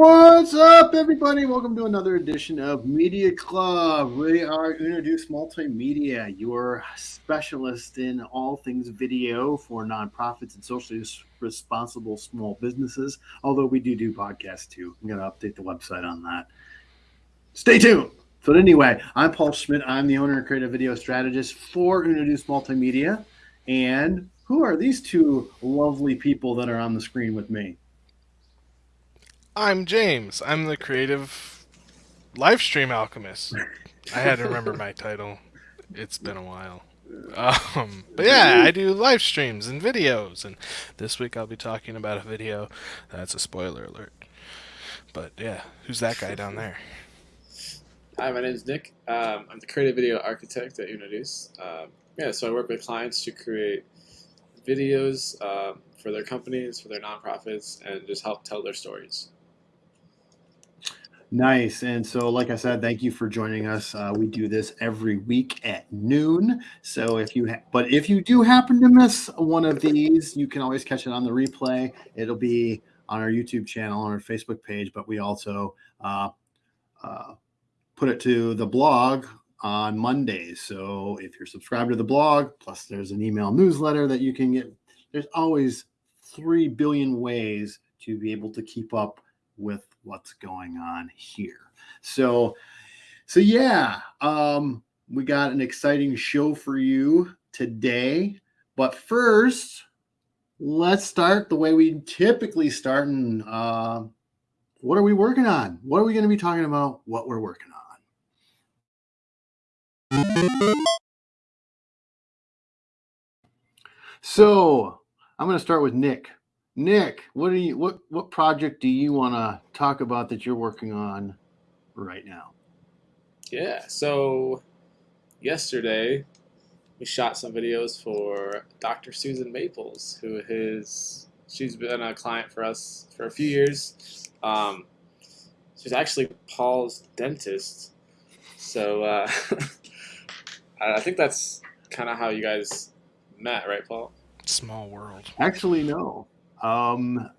What's up, everybody? Welcome to another edition of Media Club. We are Introduce Multimedia, your specialist in all things video for nonprofits and socially responsible small businesses. Although we do do podcasts too. I'm going to update the website on that. Stay tuned. But anyway, I'm Paul Schmidt. I'm the owner and creative video strategist for Introduce Multimedia. And who are these two lovely people that are on the screen with me? I'm James. I'm the creative live stream alchemist. I had to remember my title. It's been a while. Um, but yeah, I do live streams and videos, and this week I'll be talking about a video. That's a spoiler alert. But yeah, who's that guy down there? Hi, my name is Nick. Um, I'm the creative video architect at Introduce. Um, yeah, so I work with clients to create videos um, for their companies, for their nonprofits, and just help tell their stories. Nice. And so, like I said, thank you for joining us. Uh, we do this every week at noon. So, if you, but if you do happen to miss one of these, you can always catch it on the replay. It'll be on our YouTube channel, on our Facebook page, but we also uh, uh, put it to the blog on Mondays. So, if you're subscribed to the blog, plus there's an email newsletter that you can get, there's always 3 billion ways to be able to keep up with what's going on here. So, so yeah, um, we got an exciting show for you today. But first, let's start the way we typically start. And uh, what are we working on? What are we going to be talking about? What we're working on. So I'm going to start with Nick. Nick, what do you what what project do you want to talk about that you're working on right now? Yeah, so yesterday we shot some videos for Dr. Susan Maples, who is she's been a client for us for a few years. Um, she's actually Paul's dentist, so uh, I think that's kind of how you guys met, right, Paul? Small world. Actually, no. Um,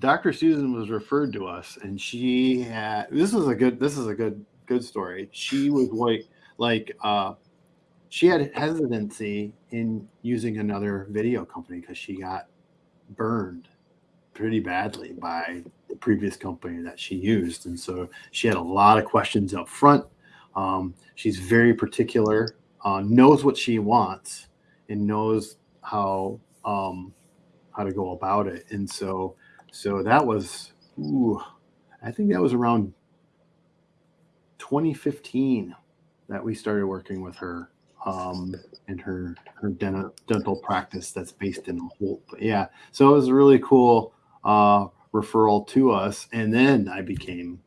Dr. Susan was referred to us, and she had this is a good this is a good good story. She was like like uh, she had hesitancy in using another video company because she got burned pretty badly by the previous company that she used, and so she had a lot of questions up front. Um, she's very particular, uh, knows what she wants, and knows how um, how to go about it. And so, so that was, ooh, I think that was around 2015 that we started working with her um, in her her dental dental practice that's based in Holt. But yeah, so it was a really cool uh, referral to us, and then I became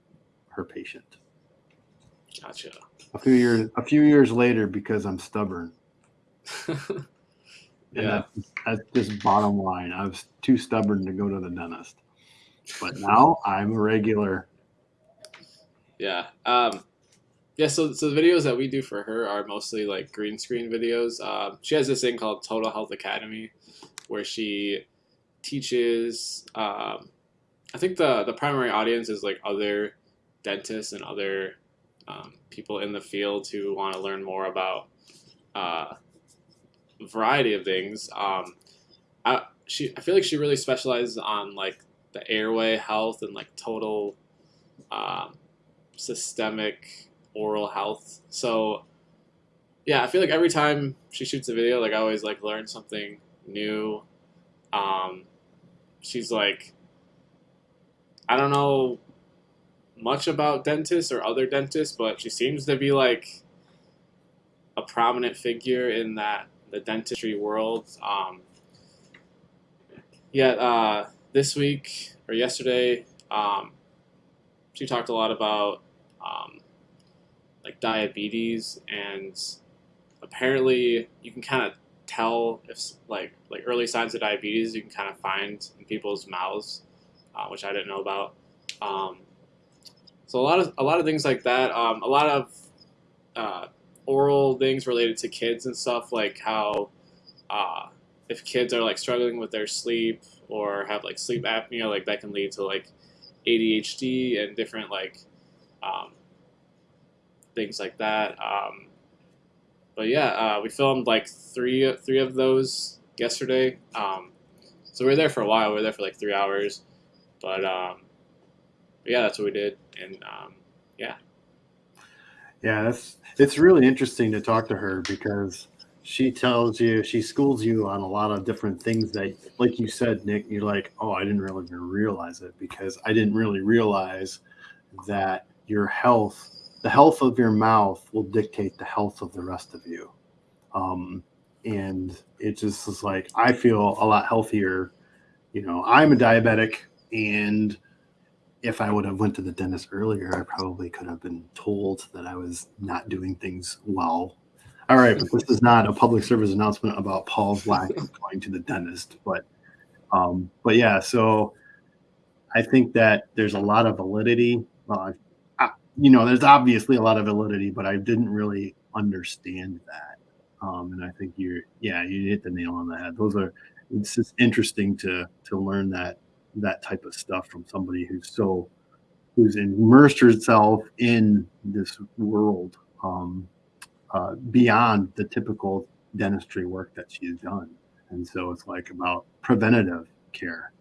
her patient. Gotcha. A few years a few years later, because I'm stubborn. yeah. That's, that's just bottom line. I was too stubborn to go to the dentist. But now I'm a regular. Yeah. Um, yeah, so, so the videos that we do for her are mostly like green screen videos. Um, she has this thing called Total Health Academy where she teaches. Um, I think the, the primary audience is like other dentists and other um, people in the field who want to learn more about uh, variety of things. Um, I she I feel like she really specializes on like the airway health and like total um, systemic oral health. So yeah, I feel like every time she shoots a video, like I always like learn something new. Um, she's like, I don't know much about dentists or other dentists, but she seems to be like a prominent figure in that the dentistry world. Um, yeah, uh, this week or yesterday, um, she talked a lot about um, like diabetes, and apparently you can kind of tell if like like early signs of diabetes you can kind of find in people's mouths, uh, which I didn't know about. Um, so a lot of a lot of things like that. Um, a lot of uh, oral things related to kids and stuff, like how uh, if kids are like struggling with their sleep or have like sleep apnea, like that can lead to like ADHD and different like um, things like that. Um, but yeah, uh, we filmed like three three of those yesterday. Um, so we were there for a while. We were there for like three hours, but, um, yeah, that's what we did. And um, yeah, Yeah, that's it's really interesting to talk to her because she tells you she schools you on a lot of different things that like you said nick you're like oh i didn't really even realize it because i didn't really realize that your health the health of your mouth will dictate the health of the rest of you. Um, and it just is like i feel a lot healthier. You know i'm a diabetic and if i would have went to the dentist earlier i probably could have been told that i was not doing things well all right, but this is not a public service announcement about Paul's lack of going to the dentist. But, um, but yeah, so I think that there's a lot of validity. Uh, I, you know, there's obviously a lot of validity, but I didn't really understand that. Um, and I think you're, yeah, you hit the nail on the head. Those are, it's just interesting to to learn that that type of stuff from somebody who's so who's immersed herself in this world. Um, uh, beyond the typical dentistry work that she's done. And so it's like about preventative care.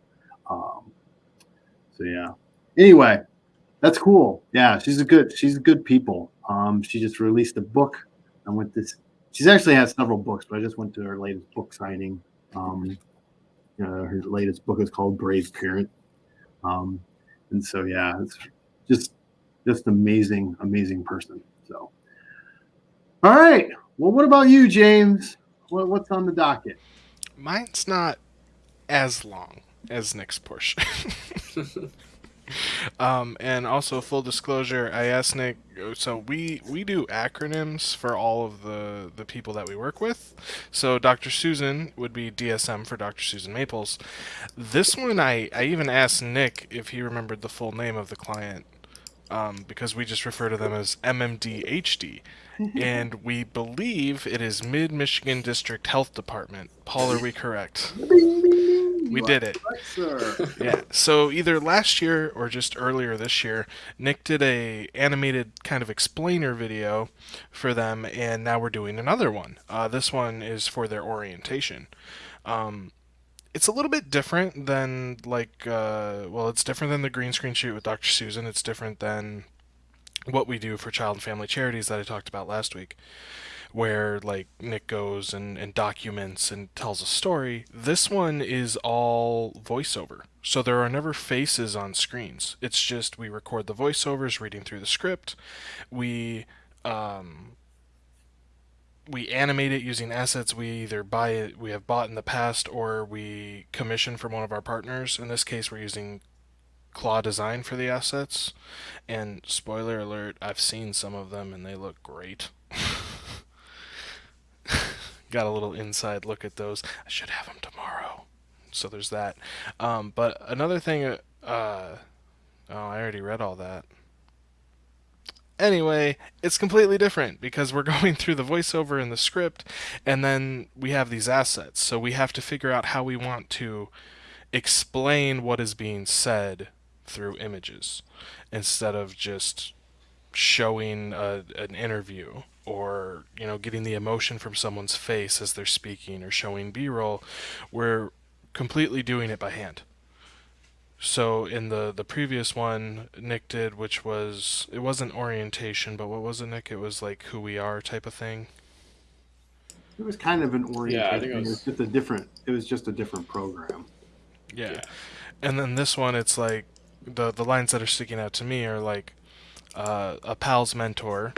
Um, so yeah. Anyway, that's cool. Yeah, she's a good she's a good people. Um, she just released a book. I went this. She's actually had several books, but I just went to her latest book signing. Um, you know, her latest book is called Brave Parent. Um, and so yeah, it's just just amazing, amazing person. So. All right. Well, what about you, James? What, what's on the docket? Mine's not as long as Nick's portion. um, and also full disclosure, I asked Nick. So we we do acronyms for all of the the people that we work with. So Dr. Susan would be DSM for Dr. Susan Maples. This one, I I even asked Nick if he remembered the full name of the client. Um, because we just refer to them as MMDHD and we believe it is Mid Michigan District Health Department. Paul, are we correct? We did it. Yeah. So either last year or just earlier this year, Nick did a animated kind of explainer video for them, and now we're doing another one. Uh, this one is for their orientation. Um, it's a little bit different than like uh, well, it's different than the green screen shoot with Dr. Susan. It's different than what we do for child and family charities that I talked about last week, where like Nick goes and, and documents and tells a story. This one is all voiceover. So there are never faces on screens. It's just we record the voiceovers reading through the script. We um, we animate it using assets we either buy it we have bought in the past or we commission from one of our partners. In this case we're using Claw Design for the assets. And spoiler alert, I've seen some of them and they look great. Got a little inside look at those. I should have them tomorrow. So there's that. Um, but another thing, uh, oh, I already read all that. Anyway, it's completely different because we're going through the voiceover and the script, and then we have these assets. So we have to figure out how we want to explain what is being said through images instead of just showing a, an interview or you know getting the emotion from someone's face as they're speaking or showing b-roll we're completely doing it by hand so in the the previous one nick did which was it wasn't orientation but what was it nick it was like who we are type of thing It was kind of an orientation. Yeah, I think it it, was... was- just a different. It was just a different program. yeah. Yeah. and then this one it's like the the lines that are sticking out to me are like uh, a pal's mentor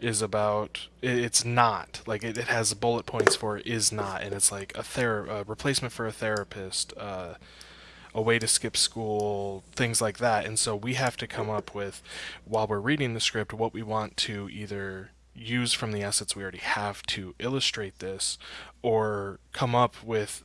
is about it, it's not like it, it has bullet points for is not and it's like a ther- a replacement for a therapist uh, a way to skip school things like that and so we have to come up with while we're reading the script what we want to either use from the assets we already have to illustrate this or come up with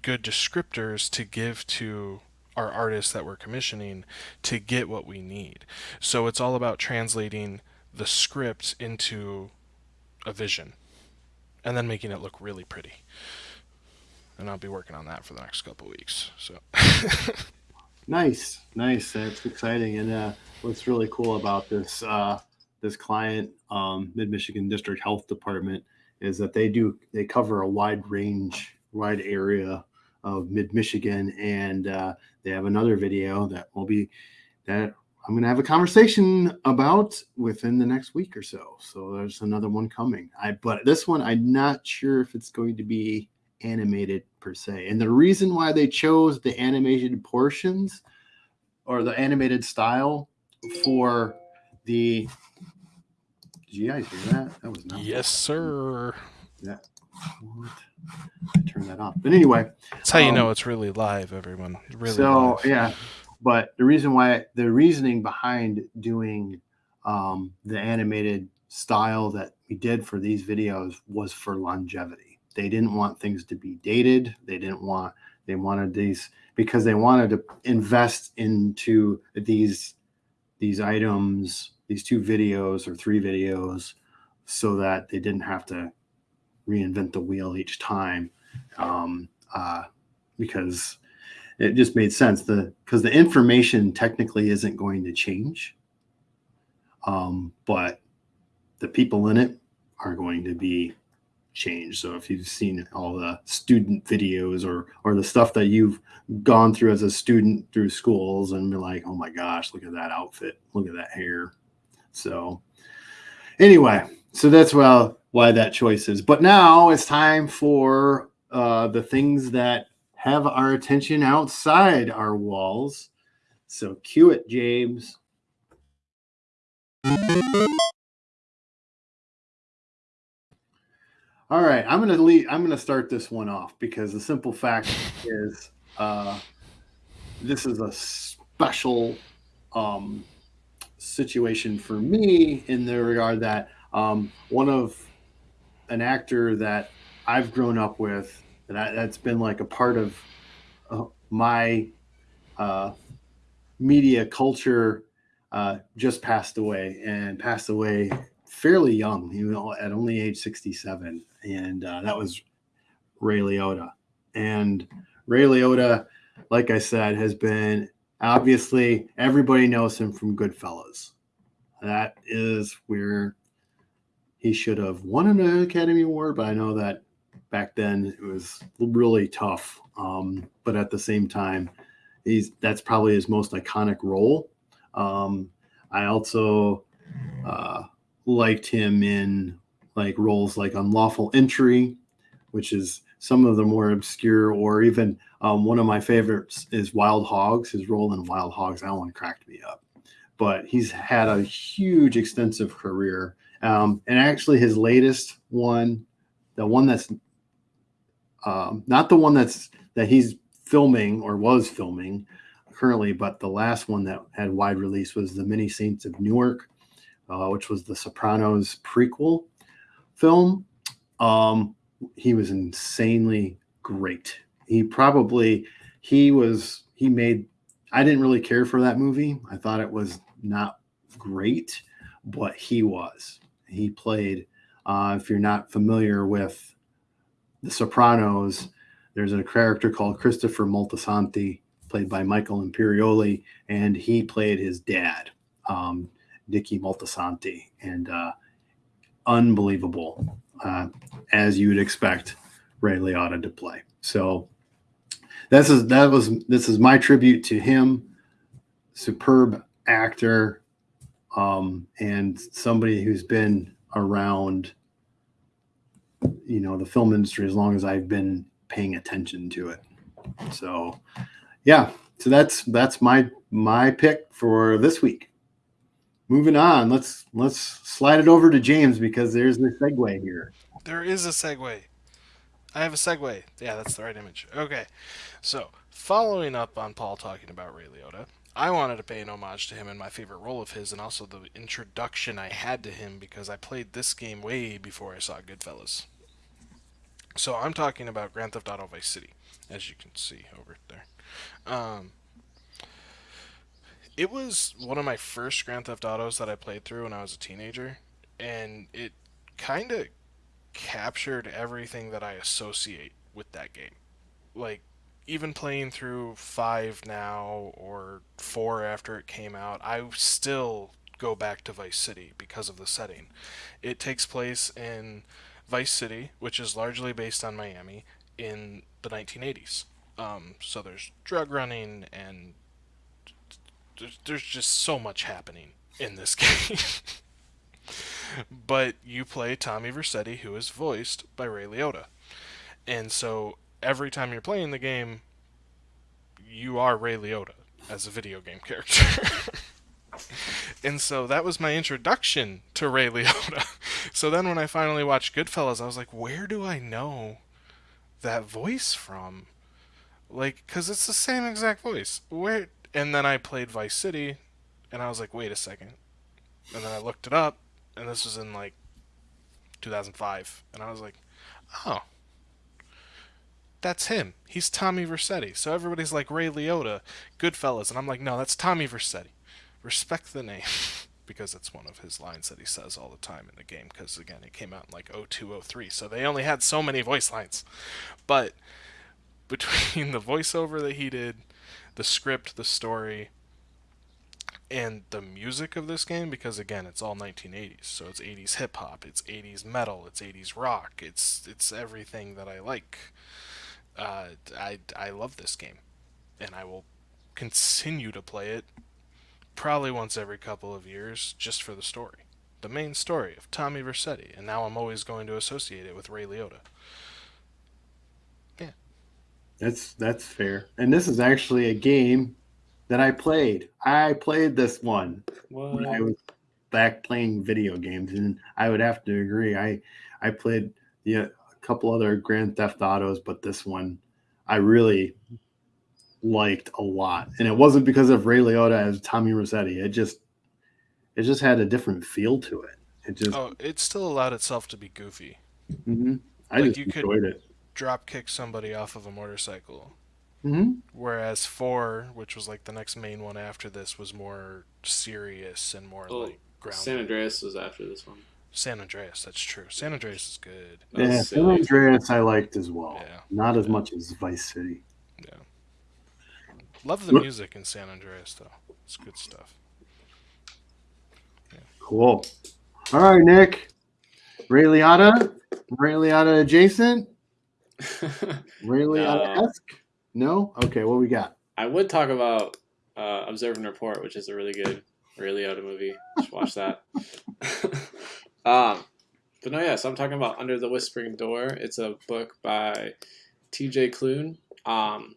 good descriptors to give to our artists that we're commissioning to get what we need. So it's all about translating the script into a vision and then making it look really pretty. And I'll be working on that for the next couple weeks. So Nice, nice. That's exciting. And uh, what's really cool about this uh, this client, um, Mid Michigan District Health Department, is that they do they cover a wide range, wide area of Mid Michigan, and uh, they have another video that will be that I'm going to have a conversation about within the next week or so. So there's another one coming. I but this one I'm not sure if it's going to be animated per se. And the reason why they chose the animated portions or the animated style for the did you guys hear that? That was not Yes, sir. what? I turned that off. But anyway, That's how you Um, know it's really live, everyone. Really so live. yeah, but the reason why the reasoning behind doing um, the animated style that we did for these videos was for longevity. They didn't want things to be dated. They didn't want they wanted these because they wanted to invest into these these items, these two videos or three videos, so that they didn't have to reinvent the wheel each time. Um, uh, because it just made sense. The because the information technically isn't going to change. Um, but the people in it are going to be changed. So if you've seen all the student videos or or the stuff that you've gone through as a student through schools and be like oh my gosh look at that outfit. Look at that hair. So anyway so that's well why that choice is. But now it's time for uh, the things that have our attention outside our walls. So cue it, James. All right, I'm gonna leave. I'm gonna start this one off because the simple fact is, uh, this is a special um, situation for me in the regard that um, one of an actor that I've grown up with that that's been like a part of uh, my uh, media culture uh, just passed away and passed away fairly young, you know, at only age 67. And uh, that was Ray Liotta. And Ray Liotta, like I said, has been obviously everybody knows him from Goodfellas. That is where he should have won an Academy Award, but I know that back then it was really tough. Um, but at the same time, he's that's probably his most iconic role. Um, I also uh, liked him in like roles like Unlawful Entry, which is some of the more obscure, or even um, one of my favorites is Wild Hogs. His role in Wild Hogs, that one cracked me up. But he's had a huge, extensive career. Um, and actually, his latest one, the one that's um, not the one that's that he's filming or was filming currently, but the last one that had wide release was the Many Saints of Newark, uh, which was the Sopranos prequel film. Um, he was insanely great. He probably he was he made. I didn't really care for that movie. I thought it was not great, but he was. He played. Uh, if you're not familiar with The Sopranos, there's a character called Christopher Moltisanti, played by Michael Imperioli, and he played his dad, um, Dickie Moltisanti, and uh, unbelievable, uh, as you would expect Ray Liotta to play. So this is that was this is my tribute to him. Superb actor, um, and somebody who's been around, you know, the film industry as long as I've been paying attention to it. So, yeah, so that's that's my my pick for this week. Moving on, let's let's slide it over to James because there's the segue here. There is a segue. I have a segue. Yeah, that's the right image. Okay. So, following up on Paul talking about Ray Liotta, I wanted to pay an homage to him in my favorite role of his and also the introduction I had to him because I played this game way before I saw Goodfellas. So, I'm talking about Grand Theft Auto Vice City, as you can see over there. Um, it was one of my first Grand Theft Autos that I played through when I was a teenager, and it kind of captured everything that I associate with that game. Like even playing through five now or four after it came out, I still go back to Vice City because of the setting. It takes place in Vice City, which is largely based on Miami, in the 1980s. Um, so there's drug running and there's, there's just so much happening in this game. but you play Tommy Vercetti, who is voiced by Ray Liotta. And so every time you're playing the game, you are Ray Liotta as a video game character. and so that was my introduction to Ray Liotta. so then when I finally watched Goodfellas, I was like, where do I know that voice from? Like, because it's the same exact voice. Where? And then I played Vice City, and I was like, wait a second. And then I looked it up, and this was in like 2005, and I was like, oh, that's him. He's Tommy Vercetti. So everybody's like Ray Liotta, Goodfellas, and I'm like, no, that's Tommy Vercetti. Respect the name. because it's one of his lines that he says all the time in the game because again it came out in like 0203 so they only had so many voice lines but between the voiceover that he did the script the story and the music of this game because again it's all 1980s so it's 80s hip hop it's 80s metal it's 80s rock it's it's everything that I like uh, I, I love this game and I will continue to play it probably once every couple of years just for the story the main story of Tommy Vercetti and now I'm always going to associate it with Ray Liotta yeah That's that's fair. And this is actually a game that I played. I played this one when I was back playing video games, and I would have to agree. I I played yeah, a couple other Grand Theft Autos, but this one I really liked a lot. And it wasn't because of Ray Liotta as Tommy Vercetti. It just it just had a different feel to it. It just oh it still allowed itself to be goofy mhm. I like just you could- enjoyed it. drop kick somebody off of a motorcycle hmm Whereas four, which was like the next main one after this, was more serious and more Oh, like grounded. San Andreas was after this one. San Andreas, that's true. San Andreas is good. That Yeah, San. Andreas I liked as well. Yeah. Not as much as Vice City. Love the music in San Andreas though. It's good stuff. Cool. All right, Nick. Ray Liotta? Ray Liotta adjacent? Ray Liotta esque? No? Okay, what we got? I would talk about uh, Observe and Report, which is a really good Ray Liotta movie. You should watch that. um, but no, yeah. So I'm talking about Under the Whispering Door. It's a book by T.J. Klune. Um,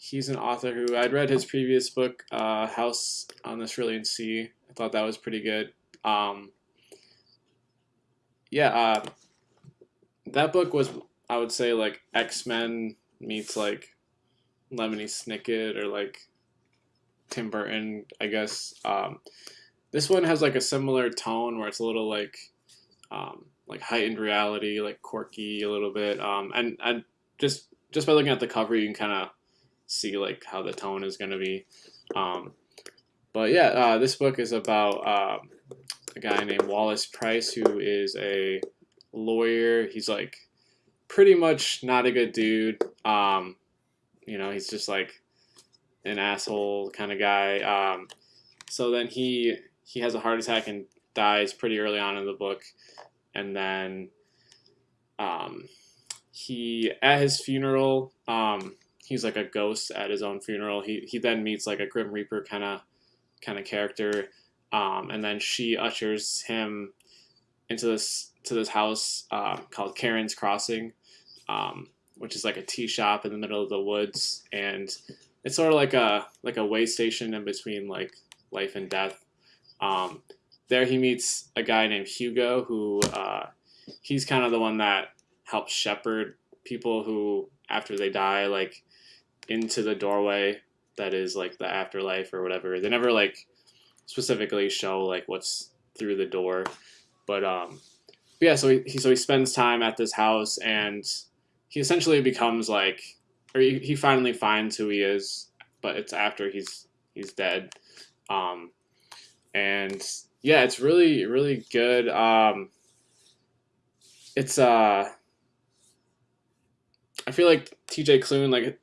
he's an author who I'd read his previous book, uh, House on the Cerulean Sea. I thought that was pretty good. Um, yeah, uh, that book was, I would say, like X Men meets like Lemony Snicket or like Tim Burton, I guess. Um, this one has like a similar tone where it's a little like um, like heightened reality, like quirky a little bit. Um, and and just just by looking at the cover, you can kind of see like how the tone is going to be. Um, but yeah, uh, this book is about um, a guy named Wallace Price who is a lawyer. He's like pretty much not a good dude. Um, you know, he's just like an asshole kind of guy. Um, so then he he has a heart attack and dies pretty early on in the book, and then um, he at his funeral um, he's like a ghost at his own funeral. He he then meets like a Grim Reaper kind of kind of character, um, and then she ushers him into this to this house uh, called Charon's Crossing, um, which is like a tea shop in the middle of the woods, and it's sort of like a like a way station in between like life and death. Um, there he meets a guy named Hugo who uh, he's kind of the one that helps shepherd people who after they die like into the doorway that is like the afterlife or whatever. They never like specifically show like what's through the door, but um, yeah. So he, he so he spends time at this house and he essentially becomes like, or he, he finally finds who he is, but it's after he's he's dead. Um, and yeah, it's really really good. Um, it's uh, I feel like T.J. Klune like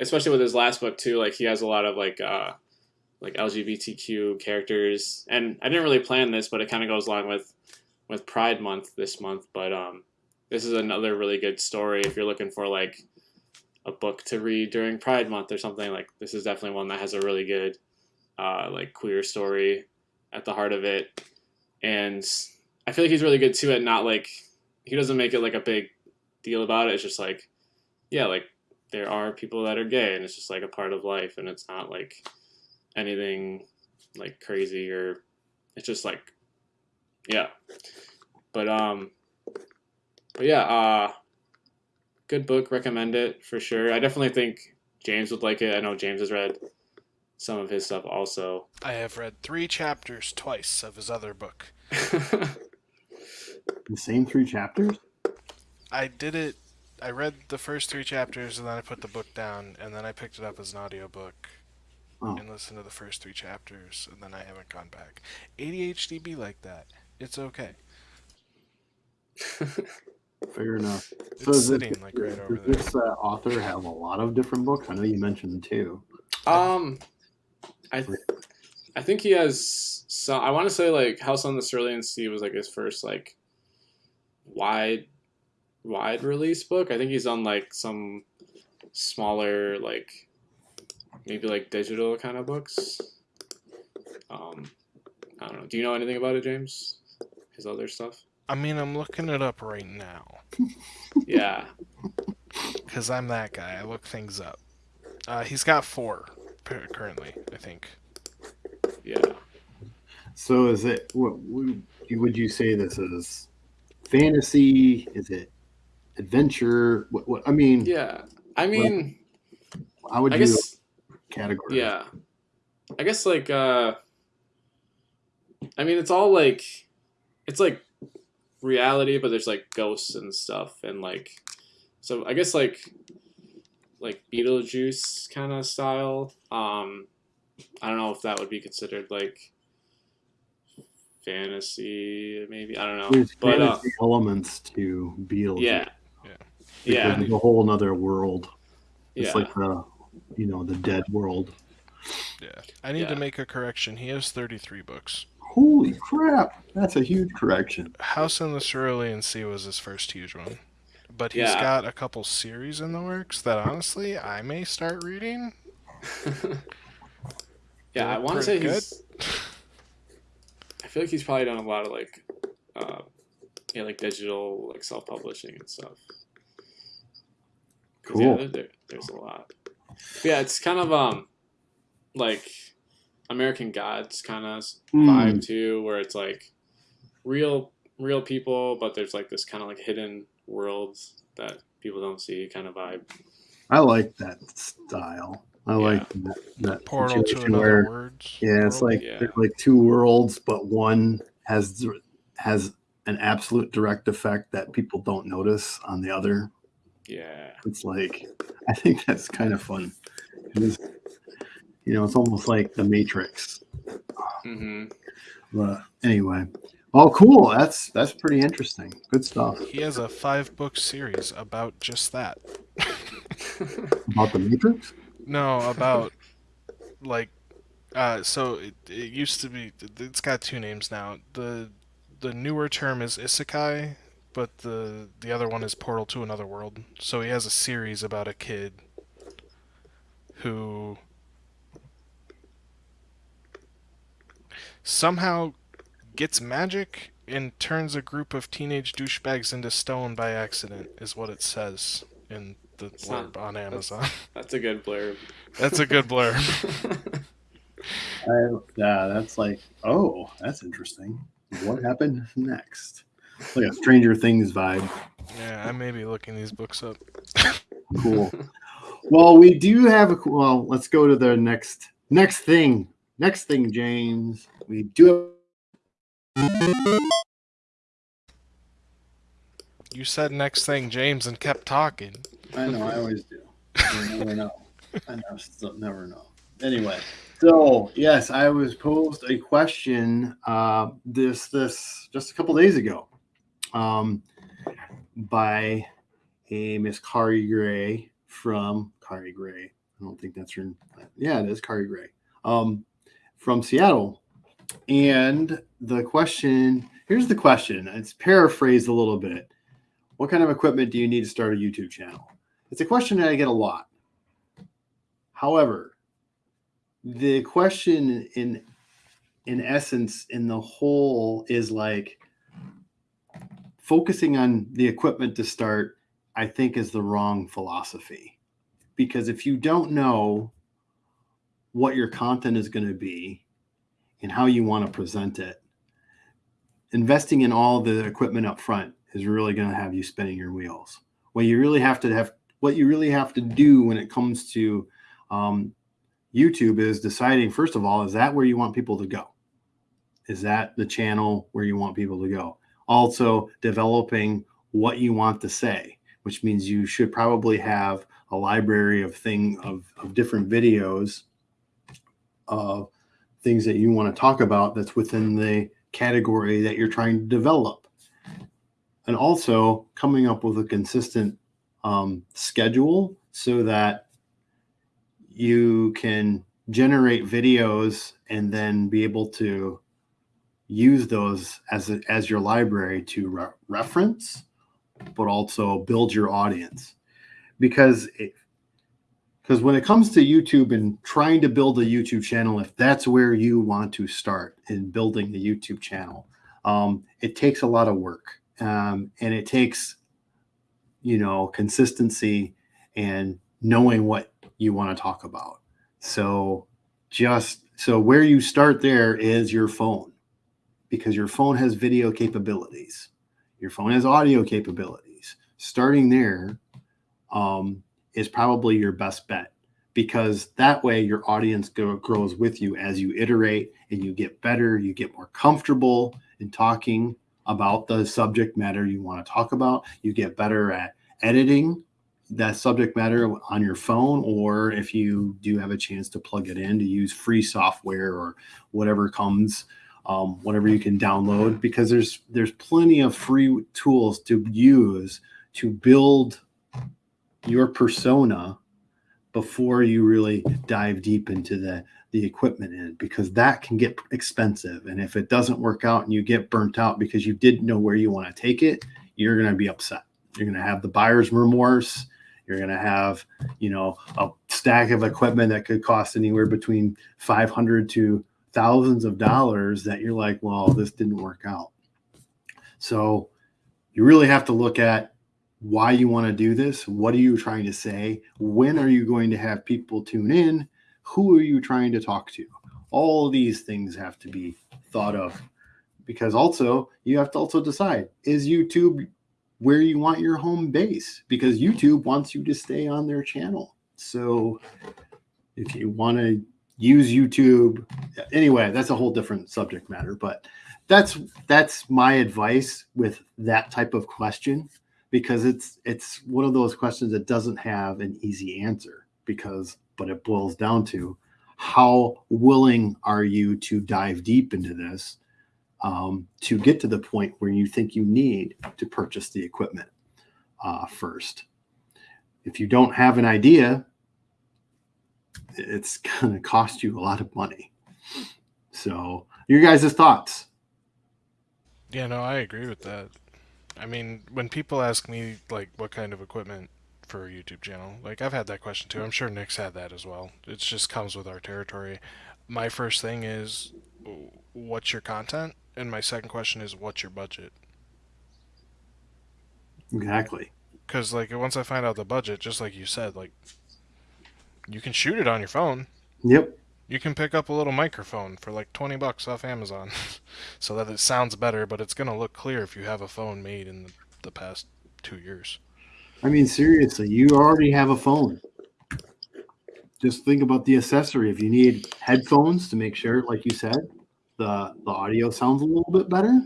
especially with his last book too, like he has a lot of like uh, like LGBTQ characters, and I didn't really plan this, but it kind of goes along with with Pride Month this month. But um, this is another really good story if you're looking for like a book to read during Pride Month or something. Like this is definitely one that has a really good uh, like queer story at the heart of it, and I feel like he's really good too at not like he doesn't make it like a big deal about it. It's just like yeah, like there are people that are gay, and it's just like a part of life, and it's not like anything like crazy or it's just like yeah. But um but yeah, uh good book, recommend it for sure. I definitely think James would like it. I know James has read some of his stuff also. I have read three chapters twice of his other book. The same three chapters? I did it. I read the first three chapters and then I put the book down and then I picked it up as an audiobook Oh. and listened to the first three chapters and then I haven't gone back. ADHD be like that. It's okay. Fair enough. It's is it- sitting like right over does there. this uh, author have a lot of different books? I know you mentioned two. um I th- I think he has some I want to say like House on the Cerulean Sea was like his first like wide wide release book. I think he's on like some smaller like maybe like digital kind of books. Um I don't know. Do you know anything about it, James? His other stuff? I mean, I'm looking it up right now Yeah. because I'm that guy. I look things up. Uh, he's got four currently, I think. Yeah. So is it? What would would you say this is? Fantasy? Is it adventure? What? what I mean, Yeah. I mean, how would I guess category. yeah. I guess like uh I mean it's all like it's like reality but there's like ghosts and stuff and like so I guess like like Beetlejuice kind of style. Um I don't know if that would be considered like fantasy maybe. I don't know. There's But uh, elements to Beetlejuice. yeah. Yeah. because It's a whole another world. It's Yeah. like the, you know, the dead world. Yeah. I need Yeah. to make a correction. He has 33 books. Holy crap! That's a huge correction. House in the Cerulean Sea was his first huge one. But he's Yeah. got a couple series in the works that honestly I may start reading. yeah, I want to say pretty he's. I feel like he's probably done a lot of like, uh, yeah, like digital, like self-publishing and stuff. 'Cause, Cool. Yeah, there, there- there's a lot. But yeah, it's kind of um, like American Gods kind of Hmm. vibe too, where it's like real, real people, but there's like this kind of like hidden worlds that people don't see kind of vibe. I like that style. I Yeah. like that, that Portal to situation another where words. yeah, it's world. like Yeah. like two worlds, but one has has an absolute direct effect that people don't notice on the other. Yeah, It's like I think that's kind of fun. It is, you know, it's almost like the Matrix. Mm-hmm. But anyway, oh, cool. That's that's pretty interesting. Good stuff He has a five book series about just that. about the Matrix. No, about like uh so it, it used to be it's got two names now. The the newer term is isekai, but the the other one is portal to another world. So he has a series about a kid who somehow gets magic and turns a group of teenage douchebags into stone by accident is what it says in the It's not- blurb on Amazon. that's a good blurb. That's a good blurb. I, yeah, that's like, oh, that's interesting. What happened next? Like a Stranger Things vibe. Yeah, I may be looking these books up. Cool. well, we do have a well. Let's go to the next next thing. Next thing, James. We do. You said next thing, James, and kept talking. I know. I always do. You never know. I never, still never know. Anyway, so yes, I was posed a question uh, this this just a couple days ago um, by a Miss Kari Gray from Kari Gray I don't think that's her. Yeah, it is Kari Gray um, from Seattle. And the question here's the question. It's paraphrased a little bit. What kind of equipment do you need to start a YouTube channel? It's a question that I get a lot. However, the question in in essence in the whole is like focusing on the equipment to start i think is the wrong philosophy. Because if you don't know what your content is going to be and how you want to present it investing in all the equipment up front is really going to have you spinning your wheels. What you really have to have what you really have to do when it comes to um, youtube is deciding first of all is that where you want people to go? Is that the channel where you want people to go? Also, developing what you want to say, which means you should probably have a library of thing of, of different videos of things that you want to talk about that's within the category that you're trying to develop. And also coming up with a consistent um, schedule so that you can generate videos and then be able to use those as a, as your library to re reference, but also build your audience. Because because when it comes to YouTube and trying to build a YouTube channel, if that's where you want to start in building the YouTube channel, um, it takes a lot of work um, and it takes you know consistency and knowing what you want to talk about. So just so where you start there is your phone because your phone has video capabilities, your phone has audio capabilities. Starting there um, is probably your best bet because that way your audience go, grows with you as you iterate and you get better, you get more comfortable in talking about the subject matter you want to talk about. You get better at editing that subject matter on your phone, or if you do have a chance to plug it in to use free software or whatever comes um, whatever you can download because there's there's plenty of free tools to use to build your persona before you really dive deep into the the equipment in because that can get expensive. And if it doesn't work out and you get burnt out because you didn't know where you want to take it you're going to be upset. You're going to have the buyer's remorse. You're going to have you know a stack of equipment that could cost anywhere between 500 to thousands of dollars that you're like, well, this didn't work out. So you really have to look at why you want to do this. What are you trying to say? When are you going to have people tune in? Who are you trying to talk to? All these things have to be thought of because also you have to also decide is YouTube where you want your home base? Because YouTube wants you to stay on their channel. So if you want to use YouTube. Anyway, that's a whole different subject matter, but that's that's my advice with that type of question because it's it's one of those questions that doesn't have an easy answer because but it boils down to how willing are you to dive deep into this um, to get to the point where you think you need to purchase the equipment uh, first. If you don't have an idea, it's going to cost you a lot of money. So, your guys' thoughts? Yeah, no, I agree with that. I mean, when people ask me like what kind of equipment for a YouTube channel, like I've had that question too. I'm sure Nick's had that as well. It just comes with our territory. My first thing is what's your content? And my second question is what's your budget? Exactly. Cuz like once I find out the budget, just like you said, like you can shoot it on your phone. Yep. You can pick up a little microphone for like 20 bucks off Amazon so that it sounds better, but it's going to look clear if you have a phone made in the, the past two years. I mean, seriously, you already have a phone. Just think about the accessory. If you need headphones to make sure, like you said, the, the audio sounds a little bit better.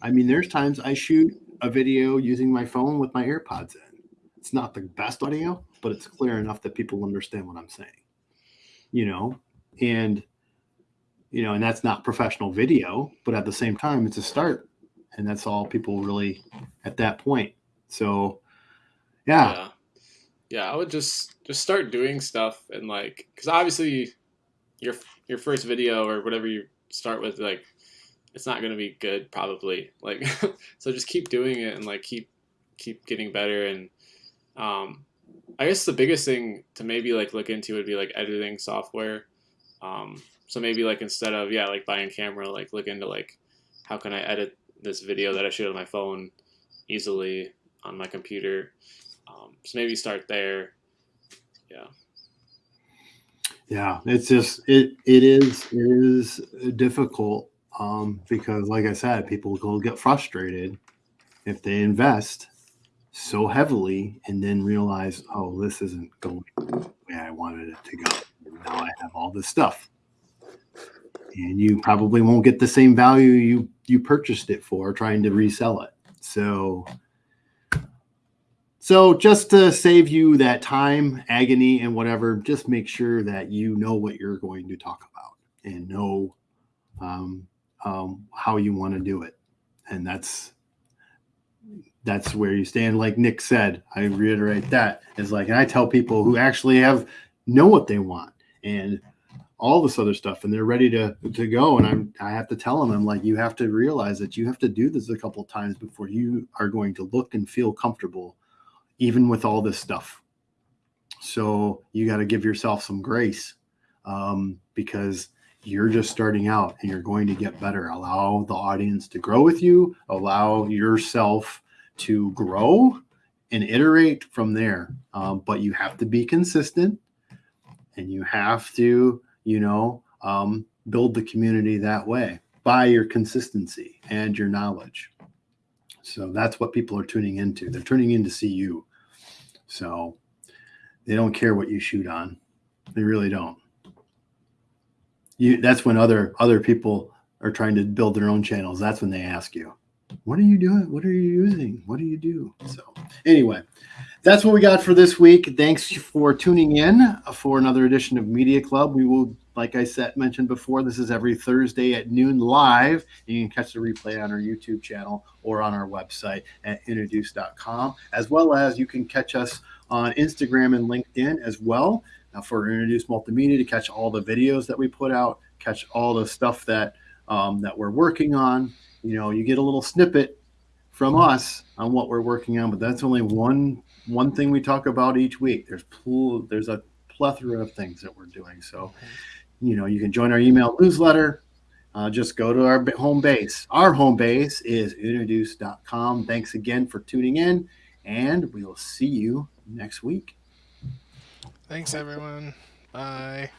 I mean, there's times I shoot a video using my phone with my AirPods in. It's not the best audio, but it's clear enough that people understand what I'm saying. You know, and you know, and that's not professional video, but at the same time, it's a start, and that's all people really at that point. So, yeah. yeah. yeah, I would just just start doing stuff and like because obviously your your first video or whatever you start with like it's not gonna be good probably like so just keep doing it and like keep keep getting better and um I guess the biggest thing to maybe like look into would be like editing software. Um, so maybe like instead of yeah like buying camera, like look into like how can I edit this video that I shoot on my phone easily on my computer. Um, so maybe start there. Yeah. Yeah, it's just it it is it is difficult um, because, like I said, people will get frustrated if they invest so heavily and then realize, oh, this isn't going the way I wanted it to go. Now I have all this stuff, and you probably won't get the same value you you purchased it for trying to resell it. So so just to save you that time, agony, and whatever, just make sure that you know what you're going to talk about and know um, um, how you want to do it, and that's that's where you stand. Like Nick said, I reiterate that is like, and I tell people who actually have know what they want and all this other stuff, and they're ready to to go, and I'm I have to tell them, I'm like, you have to realize that you have to do this a couple of times before you are going to look and feel comfortable even with all this stuff. So you got to give yourself some grace um, because you're just starting out and you're going to get better. Allow the audience to grow with you, allow yourself to grow and iterate from there. Um, but you have to be consistent and you have to, you know, um, build the community that way by your consistency and your knowledge. So that's what people are tuning into. They're tuning in to see you. So they don't care what you shoot on. They really don't. You that's when other other people are trying to build their own channels. That's when they ask you, "What are you doing? What are you using? What do you do?" So, anyway, that's what we got for this week. Thanks for tuning in for another edition of Media Club. We will like I said mentioned before, this is every Thursday at noon live. You can catch the replay on our YouTube channel or on our website at introduce.com, as well as you can catch us on Instagram and LinkedIn as well uh, for Introduce Multimedia to catch all the videos that we put out, catch all the stuff that um, that we're working on. You know, you get a little snippet from us on what we're working on, but that's only one one thing we talk about each week. There's there's a plethora of things that we're doing. So you know, you can join our email newsletter. Uh, just go to our home base. Our home base is introduce.com. Thanks again for tuning in, and we will see you next week. Thanks, everyone. Bye.